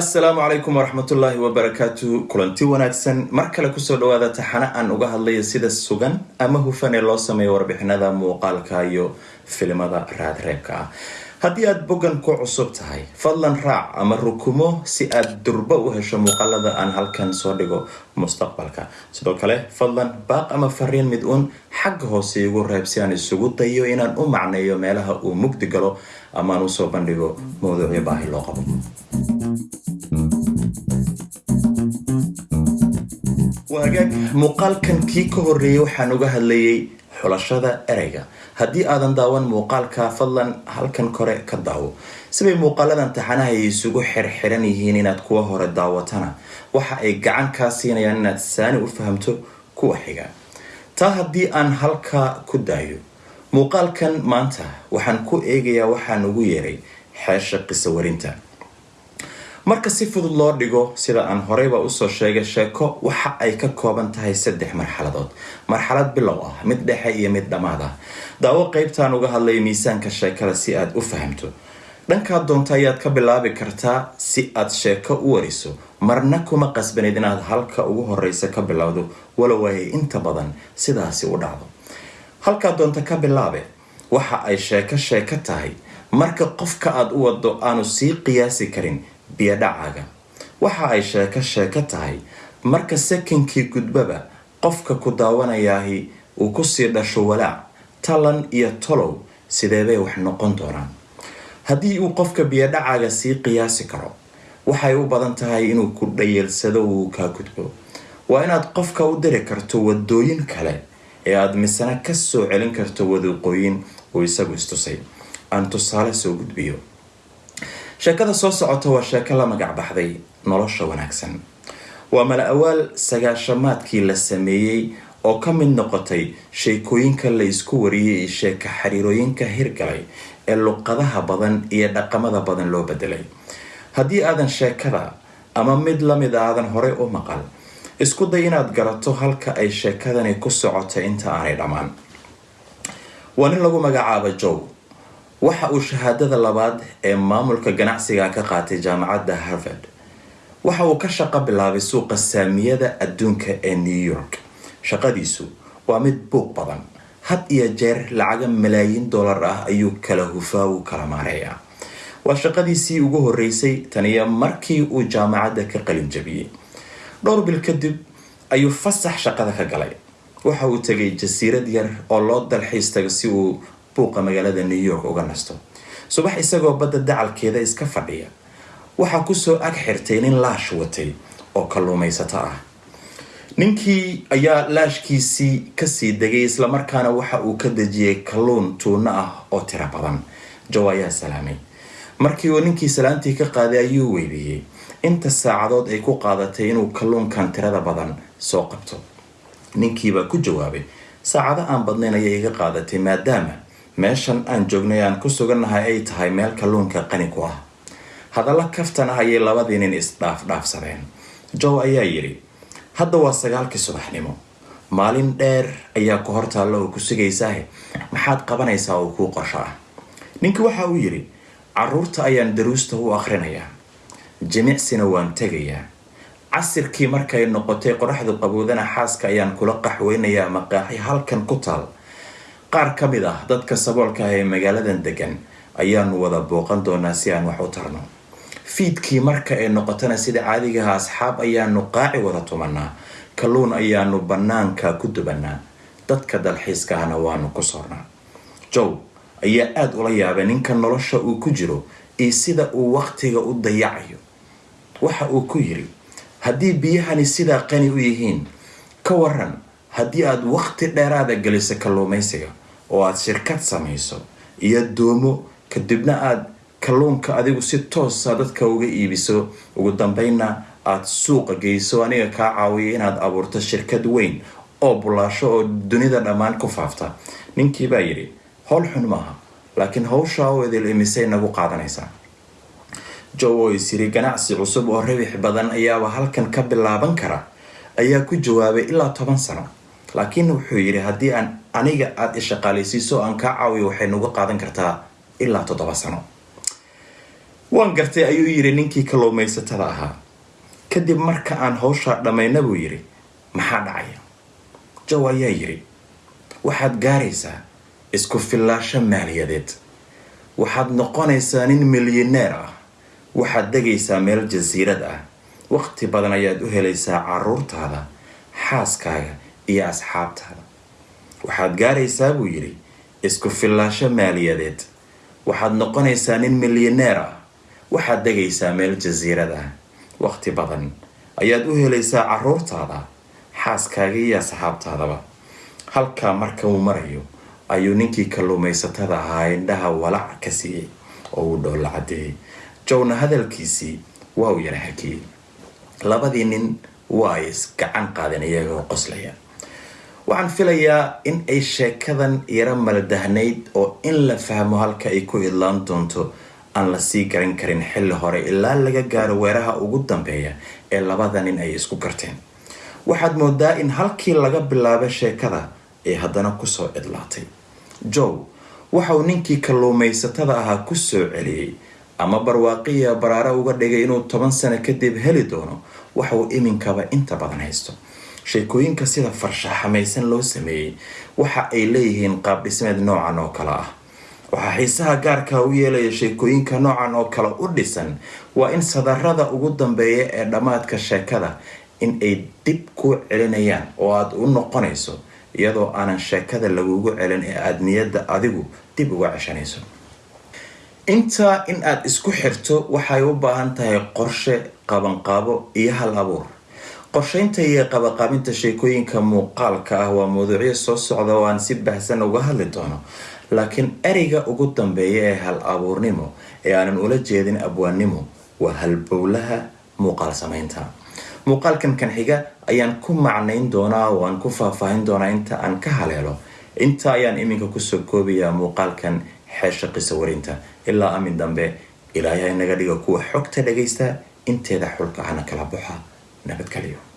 asalaamu calaykum waraxmatullaahi wabarakaatu kulanti wanaagsan mar kale ku soo dhawaada taxane aan uga hadlayo sida sugan ama hufan ee loo sameeyo warbixinada muuqaalka iyo filimada raadreebka. ah haddii aad boggan ku cusub tahay fadlan raac ama rukumo si aad durbo u hesho muuqaalada aan halkan soo dhigo mustaqbalka. Sidoo kale fadlan baaq ama fariin mid uun xagga hoose igu reeb si aan isugu dayo inaan u macneeyo meelaha uu mugdi galo ama aan u soo bandhigo mawduucyo baahi loo qabo. Waagaag muuqaalkan kii ka horeeyay waxaan uga hadlayay xulashada ereyga. Haddii aadan daawan muuqaalka fadlan halkan kore ka daawo sibay muuqaaladan taxanaha ay isugu xirxiran yihiin inaad kuwa hore daawatana. Waxa ay gacan kaa siinayaan inaad saani u fahamto kuwa xiga taa haddii aan halkaa ku daayo. Muuqaalkan maanta waxaan ku eegayaa waxaan ugu yeeray xeesha qiso warinta marka si fudud loo dhigo sida aan horeyba u soo sheegay sheeko waxa ay ka kooban tahay saddex marxaladood. Marxalad bilow ah mid dhexe iyo mid dhammaad ah. Daawo qeybtaan uga hadlaya miisaanka sheekada si aad u fahamto. Dhankaa doonta ayaad ka bilaabi kartaa si aad sheeko u wariso. Marna kuma qasbaneyd inaad halka ugu horeysa ka bilowdo. Walow ay inta badan sidaasi u dhacdo. Halkaa doonta ka bilaabe waxa ay sheeko sheeko tahay. Marka qofka aad u wado aanu sii qiyaasi karin biyodhacaaga waxa ay sheeko sheeko tahay marka sakinkii gudbaba qofka ku daawanayaahi uu ku sii dhasho walaac talan iyo tolow sideebay wax noqon doonaan? Haddii uu qofka biyodhacaaga sii qiyaasi karo waxay u badan tahay inuu ku dhayeelsado uu kaa gudbo. Waa inaad qofka u diri karto wadooyin kale ee aada misana ka soo celin karto wadiiqooyin uu isagu istusay. Aan tusaale soo gudbiyo sheekada soo socota waa sheeko la magac baxday nolosha wanaagsan. Waa mala awaal sagaashamaadkii la sameeyey oo ka mid noqotay sheekooyinka la isku wariyay iyo sheeka xiriirooyinka hirgalay ee luqadaha badan iyo dhaqamada badan loo bedelay haddii aadan sheekada ama mid la mid aadan horey u maqal isku day inaad garato halka ay sheekadani ku socotay inta aanay dhammaan. Waa nin lagu magacaaba jow waxa uu shahaadada labaad ee maamulka ganacsiga ka qaatay jaamacadda harvard. Waxa uu ka shaqo bilaabay suuqa saamiyada adduunka ee new york. Shaqadiisu waa mid buuq badan. Had iyo jeer lacaga malaayiin dollar ah ayuu kala hufaa uu kala maareeyaa. Waa shaqadiisii ugu horeysay taniyo markii uu jaamacadda ka qalin jabiyey. Dhowr bil kadib ayuu fasax shaqada ka galay. Waxa uu tegay jasiirad yar oo loo dalxiis tago si uu buuqa magaalada new york uga nasto. Subax isagoo badda dacalkeeda iska fadhiya. Waxaa ku soo ag xirtay nin laash watay oo kalluumaysato ah. Ninkii ayaa laashkiisii ka sii degay islamarkaana waxa uu ka dejiyay kalluun tuuno ah oo tiro badan. Jow ayaa salaamay. Markii uu ninkii salaantii ka qaaday ayuu weydiiyey inta saacadood ay ku qaadatay inuu kalluunkan tirada badan soo qabto. Ninkiibaa ku jawaabay saacado aan badnayn ayay iga qaadatay maadaama meeshan aan joognay aan ku sugannahay ay tahay meel kalluunka qani ku ah. Hadalla kaftan ah ayay labadii nin isdhaafdhaafsadeen jow ayaa yidhi hadda waa sagaalkii subaxnimo. Maalin dheer ayaa ku hortaalla oo ku sugaysaahe maxaad qabanaysaa oo kuu qorsho ah? Ninkii waxa uu yidhi carruurta ayaan daruusta u akhrinayaa jimicsina waan tegayaa. Casirkii markay noqotay qoraxdu qaboodana xaaska ayaan kula qaxweynayaa maqaaxi halkan ku taal qaar ka mid ah dadka saboolka ah ee magaaladan degan ayaanu wada booqan doonaa si aan wax u tarno fiidkii marka ay noqotona sida caadigaha asxaab ayaanu qaaci wada tumanaa kalluun ayaanu bannaanka ku dubanaa dadka dalxiiska ahna waanu ku soornaa. Jow ayaa aada ula yaabay ninka nolosha uu ku jiro iyo sida uu waqtiga u dayacayo. Waxa uu ku yiri haddii biyahani sidaa qani u yihiin ka waran haddii aada waqti dheeraada geliso kalluumaysiga oo aada shirkad samayso. Iyo doomo kadibna aada kalluunka adigu si toosa dadka uga iibiso. Ugu dambeynna aada suuqa geyso aniga kaa caawiya inaad abuurto shirkad weyn oo bulaasho oo dunida dhammaan ku faafta. Ninkii baa yidhi howl xun maaha laakiin hawshaa oo idil imisay nagu qaadanaysaa jow oo is yiri ganacsi cusub oo rabix badan ayaaba halkan ka bilaaban kara. Ayaa ku jawaabay ilaa toban sano. Laakiin wuxuu yidhi haddii aan aniga aada ishaqaalaysiiso aan kaa caawiyo waxay nagu qaadan kartaa ilaa toddoba sano. Waan gartay ayuu yidhi ninkii kalluumaysatada ahaa. Kadib marka aan hawshaa dhammayna buu yidhi maxaa dhacaya? Jow ayaa yidhi waxaad gaaraysaa isku fillaasho maaliyadeed. Waxaad noqonaysaa nin milyaneer ah. Waxaad degaysaa meel jasiirad ah. Waqti badan ayaad u helaysaa caruurtaada xaaskaaga iyo asxaabtaada waxaad gaaraysaa buu yidhi isku fillaasho maaliyadeed. Waxaad noqonaysaa nin milyaneer ah. Waxaad degaysaa meel jasiirad ah. Waqti badan ayaad u helaysaa caruurtaada xaaskaaga iyo asxaabtaadaba halkaa marka uu marayo ayuu ninkii kalluumaysatada ahaa indhaha walac ka siiyey oo uu dhoolla cadeeyey jowna hadalkiisii waa uu yara hakiyey. Labadii nin waa ay isgacan qaadeen iyagoo qoslaya waxaan filayaa in ay sheekadan yaro maldahnayd oo in la fahmo halka ay ku idlaan doonto aan la sii garan karin xilli hore ilaa laga gaaro weeraha ugu dambeeya ee labada nin ay isku garteen. Waxaad moodaa in halkii laga bilaabo sheekada ay haddana ku soo cidlaatay jow waxauu ninkii kalluumaysatada ahaa ku soo celiyey ama barwaaqiya baraare uga dhigay inuu toban sano kadib heli doono waxauu iminkaba inta badan haysto sheekooyinka sida farshaxamaysan loo sameeyey waxa ay leeyihiin qaab dhismeed noocan oo kale ah. Waxaa xiisaha gaarka u yeelaya sheekooyinka noocan oo kale u dhisan waa in sadarada ugu dambeeya ee dhammaadka sheekada in ay dib kuu celinayaan oo aada u noqonayso iyadoo aanan sheekada lagugu celin ee aada niyadda adigu dib uga ceshanayso. Intaa in aada isku xirto waxay u baahan tahay qorshe qabanqaabo iyo hal abuur qorsheynta iyo qabaqaabinta sheekooyinka muuqaalka ah waa mawduucyo soo socda oo aan si bahsan uga hadli doono. Laakiin ereyga ugu dambeeya ee hal abuurnimo ee aanan ula jeedin abwaannimo waa halbowlaha muuqaal sameynta muuqaalkan kan xiga ayaan ku macnayn doonaa oo aan ku faahfaahin doonaa inta aan ka haleelo. Inta ayaan iminka ku soo koobayaa muuqaalkan xeesha qiso warinta ilaa amin dambe ilaahay inaga dhiga kuwa xogta dhagaysta inteeda xulka hana kala baxa nabadgelyo